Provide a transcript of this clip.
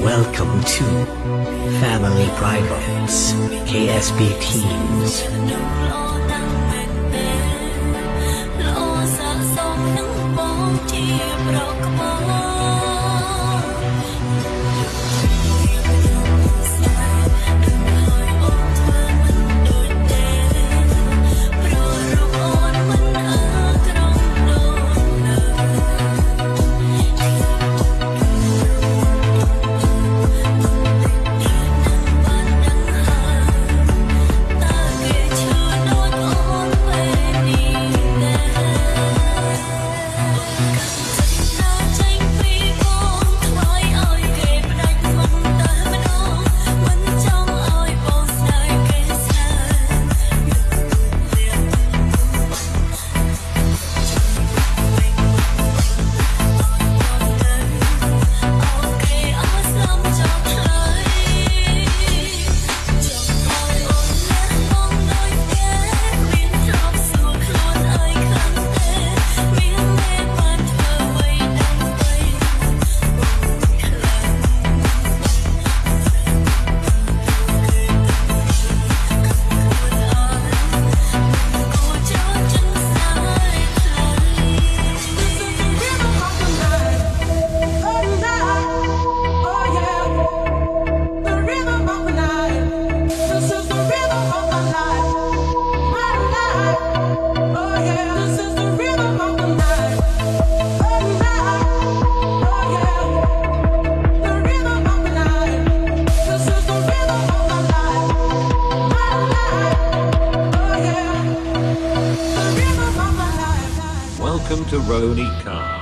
Welcome to Family Privates KSB Teams. Welcome to Roni Car.